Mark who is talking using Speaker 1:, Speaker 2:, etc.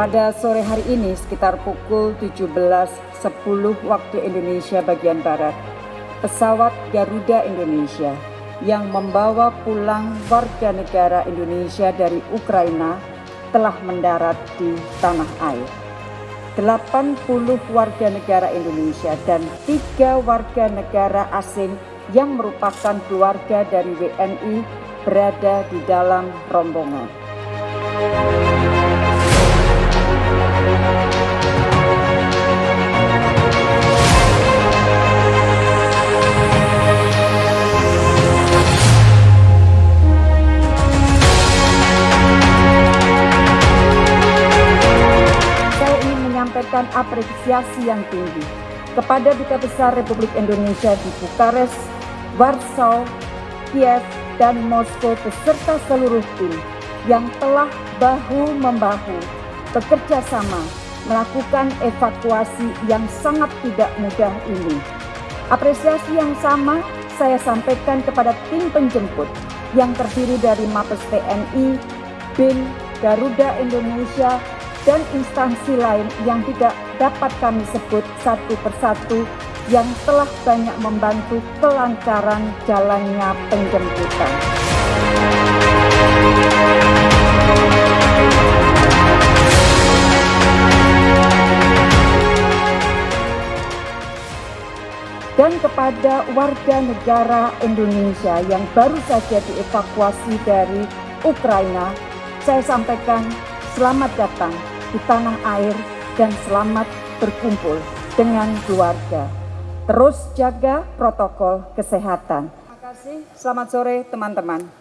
Speaker 1: Pada sore hari ini sekitar pukul 17.10 waktu Indonesia bagian Barat, pesawat Garuda Indonesia yang membawa pulang warga negara Indonesia dari Ukraina telah mendarat di tanah air. 80 warga negara Indonesia dan tiga warga negara asing yang merupakan keluarga dari WNI berada di dalam rombongan. Menyampaikan apresiasi yang tinggi kepada Duta Besar Republik Indonesia di Bukares, Warsaw, Kiev, dan Moskow beserta seluruh tim yang telah bahu-membahu bekerja sama melakukan evakuasi yang sangat tidak mudah ini. Apresiasi yang sama saya sampaikan kepada tim penjemput yang terdiri dari Mabes TNI, BIN, Garuda Indonesia, dan instansi lain yang tidak dapat kami sebut satu persatu yang telah banyak membantu kelancaran jalannya penjemputan. Dan kepada warga negara Indonesia yang baru saja dievakuasi dari Ukraina, saya sampaikan selamat datang di tanah air dan selamat berkumpul dengan keluarga. Terus jaga protokol kesehatan. Terima kasih. Selamat sore teman-teman.